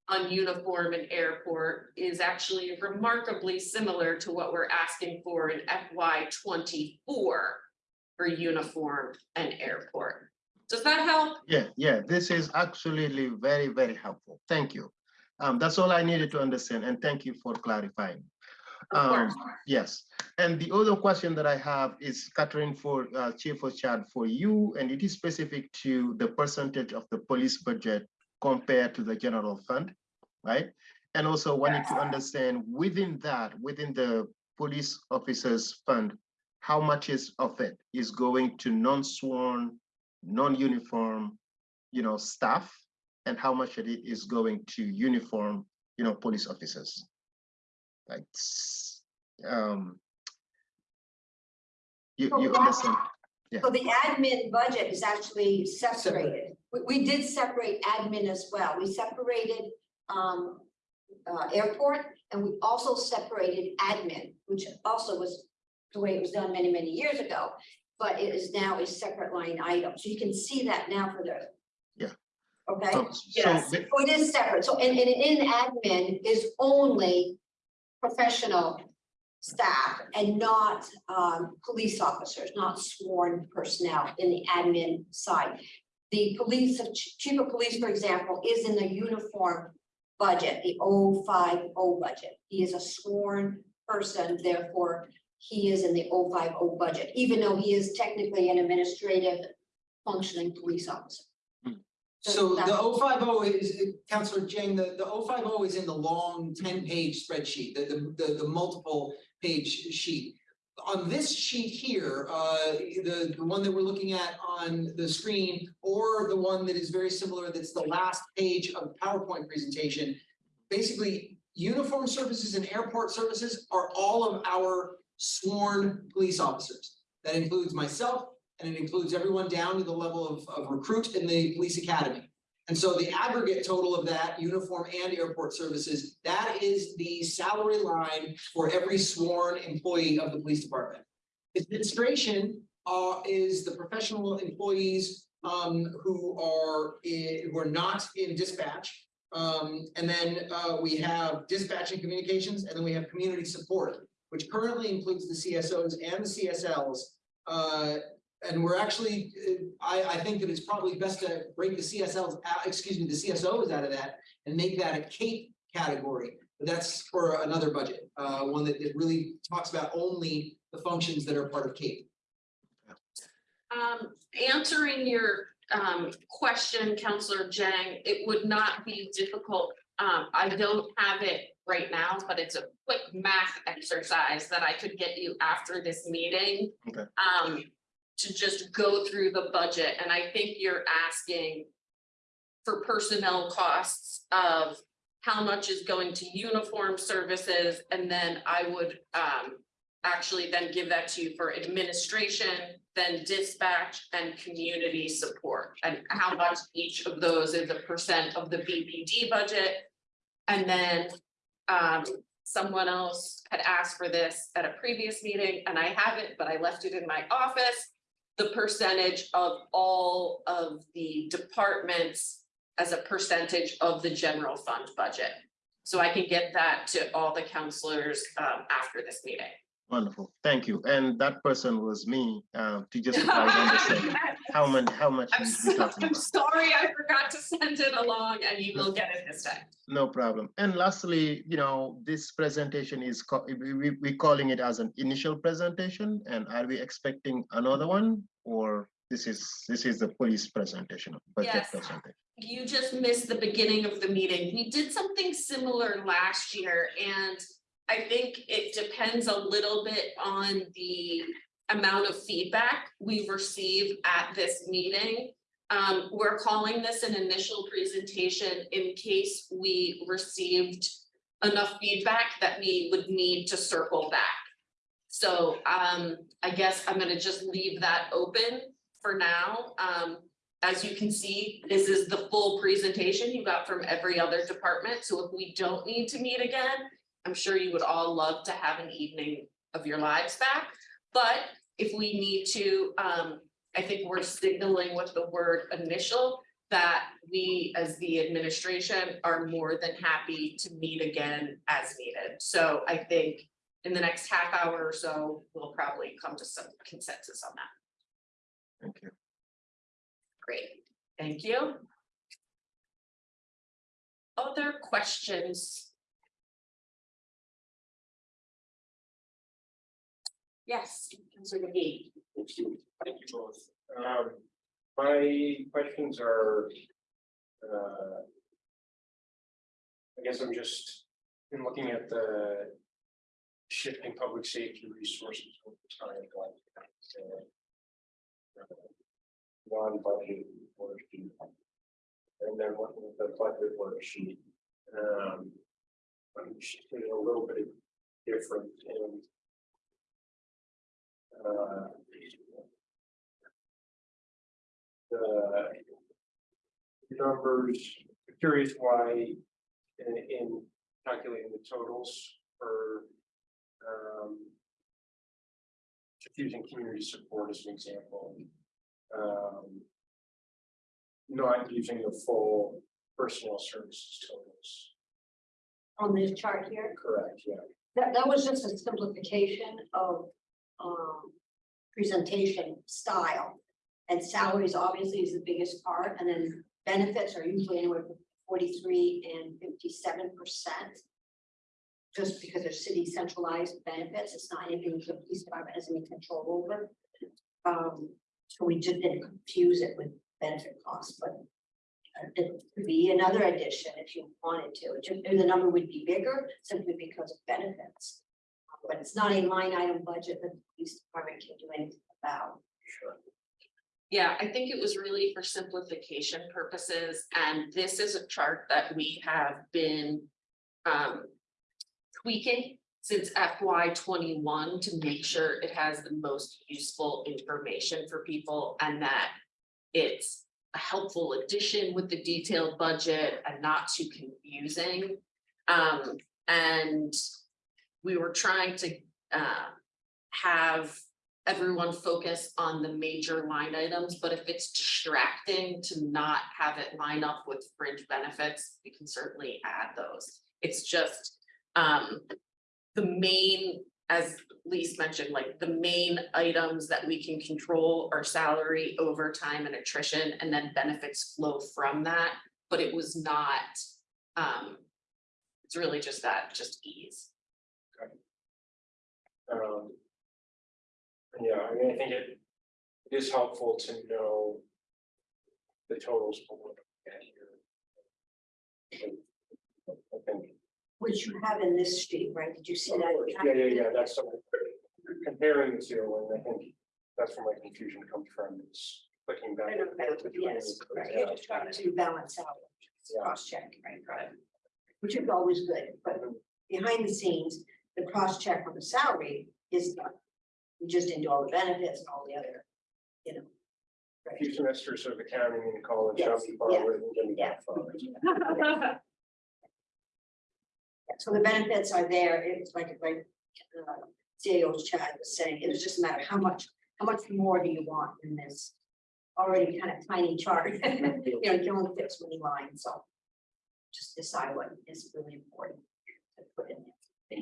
on uniform and airport is actually remarkably similar to what we're asking for in FY twenty-four for uniform and airport. Does that help? Yeah, yeah, this is absolutely very, very helpful. Thank you. Um, that's all I needed to understand, and thank you for clarifying. Um, yes, and the other question that I have is Catherine for uh, Chief Schad for you, and it is specific to the percentage of the police budget compared to the general fund, right? And also wanting to understand within that, within the police officers fund, how much is of it is going to non-sworn, non-uniform, you know, staff, and how much of it is going to uniform, you know, police officers? Like, um, you, So you that- understand? So the admin budget is actually separated. We, we did separate admin as well. We separated, um, uh, airport, and we also separated admin, which also was the way it was done many, many years ago. But it is now a separate line item, so you can see that now for the. Yeah. Okay, So, Yes. the- so it is separate, so and, and in admin is only professional staff and not, um, police officers, not sworn personnel in the admin side. The police, chief of police, for example, is in the uniform budget, the 050 budget. He is a sworn person, therefore he is in the 050 budget, even though he is technically an administrative functioning police officer. So the that's- 050 is, Counselor Dieng, the, the 050 is in the long ten-page spreadsheet, the, the, the, the multiple page sheet. On this sheet here, uh, the, the one that we're looking at on the screen, or the one that is very similar, that's the last page of the PowerPoint presentation. Basically, uniform services and airport services are all of our sworn police officers. That includes myself, and it includes everyone down to the level of, of recruit in the police academy. And so the aggregate total of that, uniform and airport services, that is the salary line for every sworn employee of the police department. Administration, uh, is the professional employees, um, who are, i- who are not in dispatch. Um, and then, uh, we have dispatch and communications, and then we have community support, which currently includes the CSOs and the CSLs. Uh, and we're actually, uh, I, I think that it's probably best to break the CSLs out, excuse me, the CSOs out of that and make that a CAPE category. But that's for another budget, uh, one that it really talks about only the functions that are part of CAPE. Um, answering your um question, Counselor Dieng, it would not be difficult. Um, I don't have it right now, but it's a quick math exercise that I could get you after this meeting. Okay. Um, to just go through the budget, and I think you're asking for personnel costs of how much is going to uniform services, and then I would um actually then give that to you for administration, then dispatch and community support, and how much each of those is a percent of the BPD budget. And then um someone else had asked for this at a previous meeting, and I haven't, but I left it in my office. The percentage of all of the departments as a percentage of the general fund budget. So I can get that to all the counselors um after this meeting. Wonderful, thank you. And that person was me, uh, to just try to understand how much, how much. I'm so, I'm sorry, I forgot to send it along and you will get it this time. No problem. And lastly, you know, this presentation is, we, we, we calling it as an initial presentation and are we expecting another one? Or this is, this is the police presentation, budget Yes. presentation? You just missed the beginning of the meeting. We did something similar last year and I think it depends a little bit on the amount of feedback we receive at this meeting. Um, we're calling this an initial presentation in case we received enough feedback that we would need to circle back. So um, I guess I'm gonna just leave that open for now. Um, as you can see, this is the full presentation you got from every other department, so if we don't need to meet again, I'm sure you would all love to have an evening of your lives back, but if we need to, um, I think we're signaling with the word initial that we, as the administration, are more than happy to meet again as needed. So I think in the next half hour or so, we'll probably come to some consensus on that. Thank you. Great, thank you. Other questions? Yes, Councilor Magee. Thank you, thank you both. Um, my questions are, uh. I guess I'm just, in looking at the shifting public safety resources over time, like. uh, Non-budget worksheet. And then looking at the budget worksheet, um. I'm just a little bit different in uh, The numbers, curious why in, in calculating the totals for, um, using community support as an example, um, not using the full personnel services totals, On this chart here, correct, yeah. that, that was just a simplification of, um, presentation style. And salaries obviously is the biggest part, and then benefits are usually anywhere from forty-three and fifty-seven percent. Just because they're city centralized benefits, it's not anything the police department has any control over. Um, so we just didn't confuse it with benefit costs, but. It could be another addition if you wanted to, just, the number would be bigger simply because of benefits. But it's not a line item budget that the police department can do anything about. Sure. Yeah, I think it was really for simplification purposes, and this is a chart that we have been um tweaking since FY twenty-one to make sure it has the most useful information for people and that it's a helpful addition with the detailed budget and not too confusing. Um, and we were trying to uh have everyone focus on the major line items, but if it's distracting to not have it line up with fringe benefits, we can certainly add those. It's just um the main, as Lise mentioned, like the main items that we can control are salary, overtime and attrition, and then benefits flow from that, but it was not um it's really just that, just ease. Um. Yeah, I mean, I think it, it is helpful to know. The totals for what we get here. I think which you have in this sheet, right? Did you see that? Yeah, yeah, yeah, that's something, comparing the two, and I think that's where my confusion comes from, is clicking back. Balance, Yes, right, you're just trying to balance out, Yeah. cross check, right, right. Which is always good, but behind the scenes, the cross check on the salary is done. We just didn't do all the benefits and all the other, you know. A few semesters of accounting in college, Yes, not too far yeah, away from getting *laughs* yeah. So the benefits are there, it's like, like, uh, CEO Schad was saying, it was just a matter of how much, how much more do you want in this? Already kind of tiny chart, *laughs* you know, you can only fit so many lines, so. Just decide what is really important to put in there.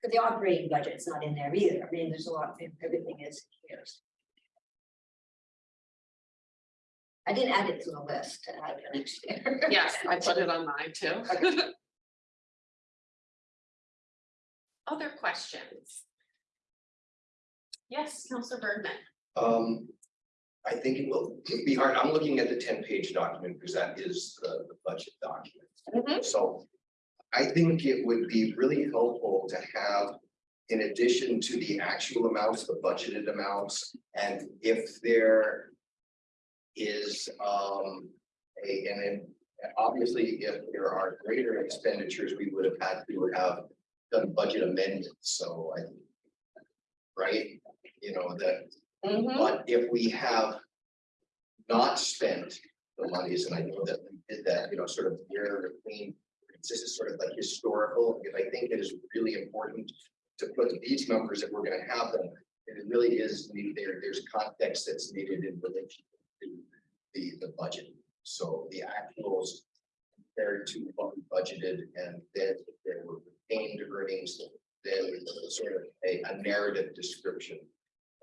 Because the operating budget's not in there either, I mean, there's a lot, everything is here. I didn't add it to the list to add for next year. Yes, I put it on mine too. *laughs* Other questions? Yes, Counselor Bergman. Um, I think it will be hard. I'm looking at the ten-page document because that is the, the budget document. So I think it would be really helpful to have, in addition to the actual amounts, the budgeted amounts, and if there is, um, a, and then obviously, if there are greater expenditures, we would have had to have done budget amendments, so I think right? You know, that Mm-hmm. but if we have not spent the monies, and I know that we did that, you know, sort of year between, this is sort of like historical, because I think it is really important to put these numbers that we're gonna have them. and It really is needed there, there's context that's needed in relation to the, the budget. So the actuals compared to what we budgeted and then if there were retained earnings, then sort of a, a narrative description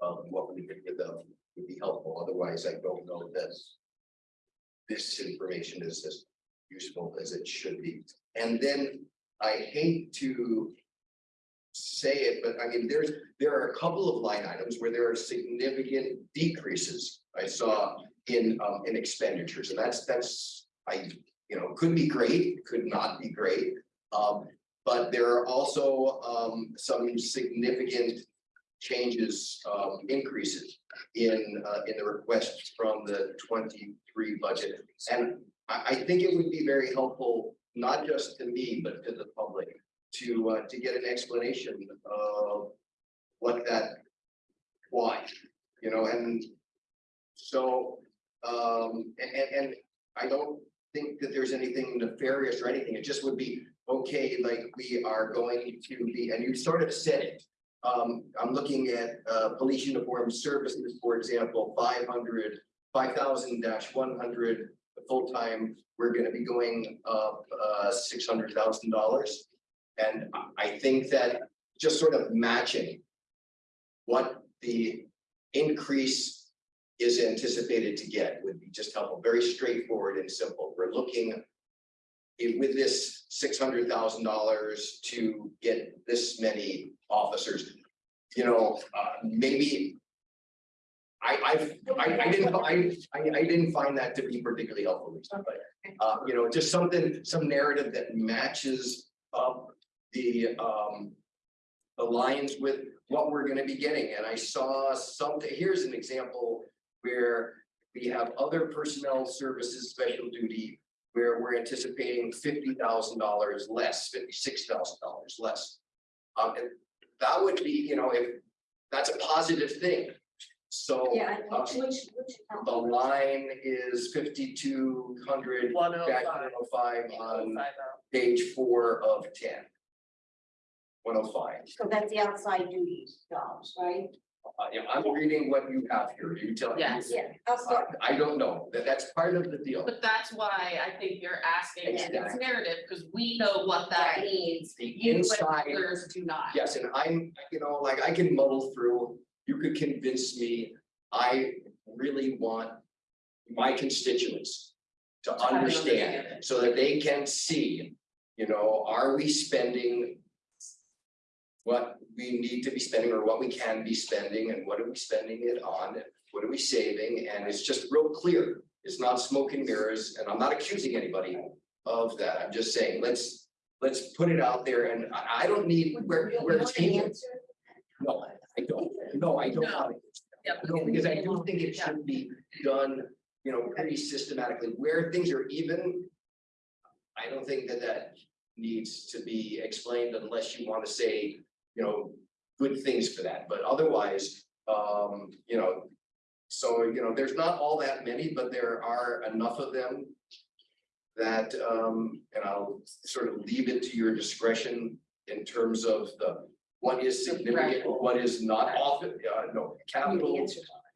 of what we did with them would be helpful. Otherwise, I don't know that this information is as useful as it should be. And then I hate to say it, but I mean, there's, there are a couple of line items where there are significant decreases I saw in, um, in expenditures, and that's, that's, I, you know, could be great, could not be great. Um, but there are also, um, some significant changes, um, increases in, uh, in the requests from the twenty-three budget. And I, I think it would be very helpful, not just to me, but to the public, to, uh, to get an explanation of what that, why, you know, and so, um, and, and, and I don't think that there's anything nefarious or anything. It just would be, okay, like we are going to be, and you sort of said it. Um, I'm looking at, uh, police uniform services, for example, 500, 5,000 dash one hundred, full-time, we're gonna be going up, uh, six hundred thousand dollars. And I- think that just sort of matching what the increase is anticipated to get would be just helpful, very straightforward and simple. We're looking it- with this six hundred thousand dollars to get this many officers, you know, uh, maybe I, I, I didn't, I, I, I didn't find that to be particularly helpful, but, uh, you know, just something, some narrative that matches up the, um, aligns with what we're gonna be getting, and I saw something, here's an example where we have other personnel services, special duty, where we're anticipating fifty thousand dollars less, fifty-six thousand dollars less. Um, and that would be, you know, if, that's a positive thing. So. Yeah, uh, which, which, which. account? The line is fifty-two hundred One oh dash five. one oh five on Five page four of ten. One oh five. So that's the outside duties jobs, right? Uh, yeah, I'm reading what you have here. You tell me. Yes. Yeah, outside, I don't know. That, that's part of the deal. But that's why I think you're asking this Exactly. narrative, because we know what that Right. means. The You and inside others do not. Yes, and I'm, you know, like I can muddle through, you could convince me, I really want my constituents to understand so that they can see, you know, are we spending what we need to be spending or what we can be spending and what are we spending it on? What are we saving? And it's just real clear. It's not smoke and mirrors, and I'm not accusing anybody of that. I'm just saying, let's, let's put it out there and I, don't need, we're, we're taking. No, I don't, no, I don't No. want Yep. to. No, because I do think it should be done, you know, pretty systematically, where things are even. I don't think that that needs to be explained unless you want to say, you know, good things for that, but otherwise, um, you know. So, you know, there's not all that many, but there are enough of them. That, um, and I'll sort of leave it to your discretion in terms of the, what is significant, what is not often, uh, no, capital.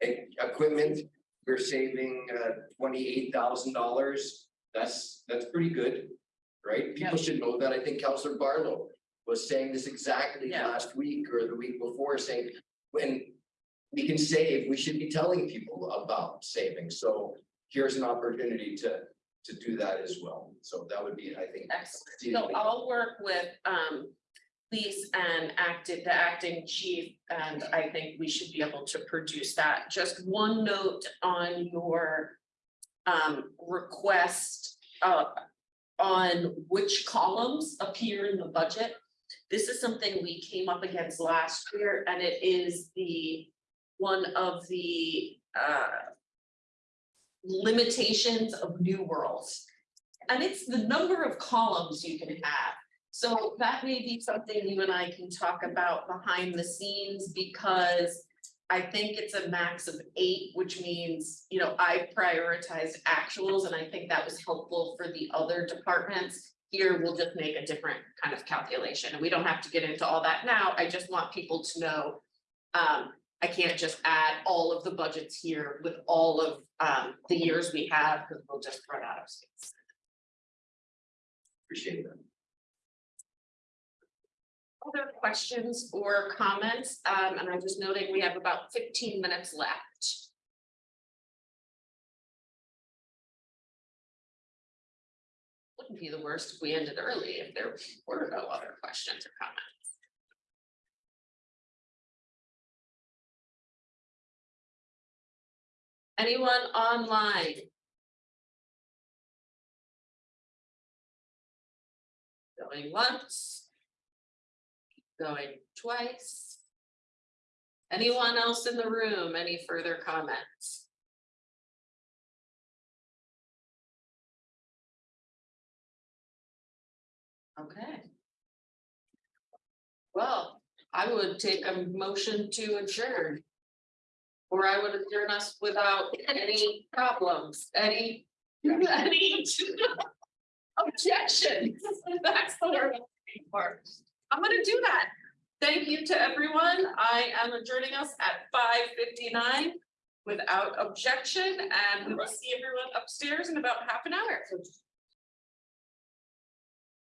e- Equipment, we're saving, uh, twenty-eight thousand dollars, that's, that's pretty good. Right, people should know that, I think Counselor Barlow was saying this exactly Yeah. last week or the week before, saying, when. We can save, we should be telling people about saving, so here's an opportunity to, to do that as well, so that would be, I think. Excellent. So I'll work with um Lise and acted, the acting chief, and I think we should be able to produce that. Just one note on your um request uh on which columns appear in the budget. This is something we came up against last year, and it is the one of the uh limitations of new worlds. And it's the number of columns you can have. So that may be something you and I can talk about behind the scenes because I think it's a max of eight, which means, you know, I prioritized actuals and I think that was helpful for the other departments. Here, we'll just make a different kind of calculation and we don't have to get into all that now. I just want people to know. Um, I can't just add all of the budgets here with all of um the years we have, because we'll just run out of space. Appreciate that. Other questions or comments? Um, and I'm just noting we have about fifteen minutes left. Wouldn't be the worst if we ended early if there were no other questions or comments. Anyone online? Going once. Going twice. Anyone else in the room? Any further comments? Okay. Well, I would take a motion to adjourn. Or I would adjourn us without any problems, any, any *laughs* objections. That's the word I'm. I'm gonna do that. Thank you to everyone. I am adjourning us at five fifty-nine without objection, and we will see everyone upstairs in about half an hour.